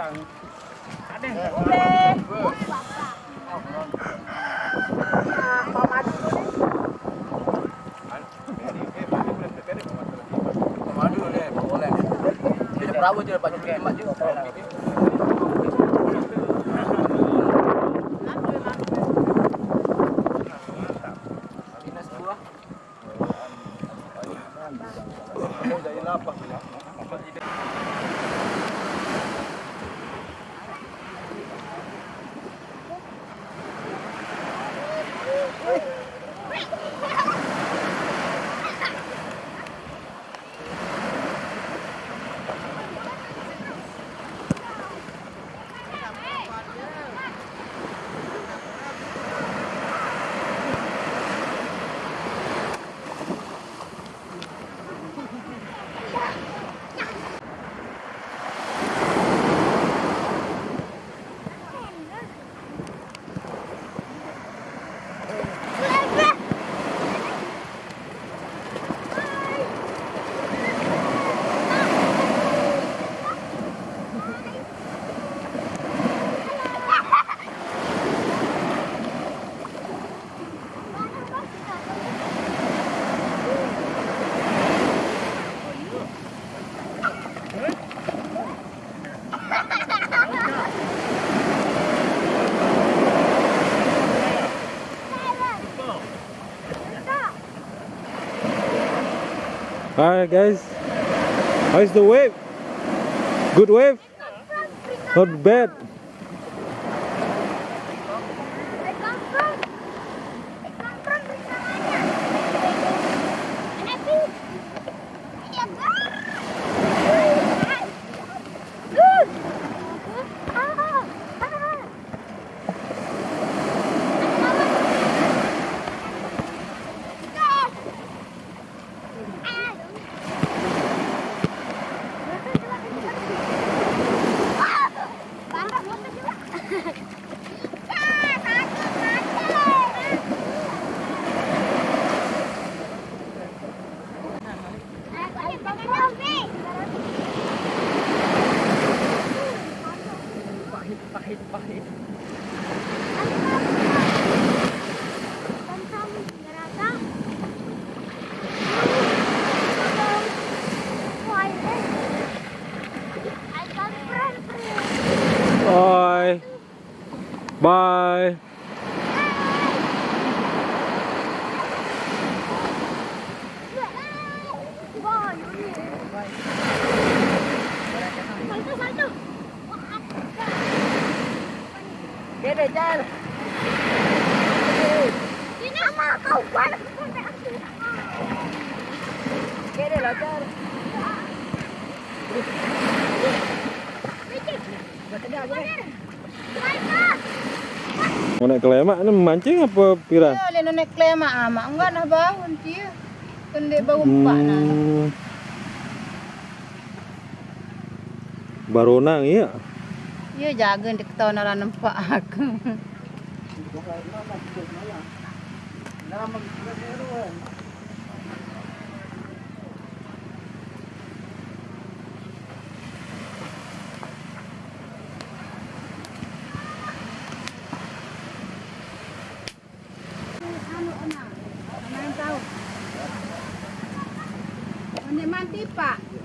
Boleh. Perahu cuci mak je. Hi guys. How's the wave? Good wave? Not bad. Bye. Bye. Để để cho Đi nào mà không quá là không phải ăn thử Để để nó chơi Đi Đi Đi Đi Đi Đi Đi Đi ke lemak ini memancing apa piran? Ya, le naik klema ama. Enggak nah bangun dia. Kende bau empat nah. Hmm. Baronang iya. Ya jaga di ketahuan orang nampak aku. Anu, Tadi,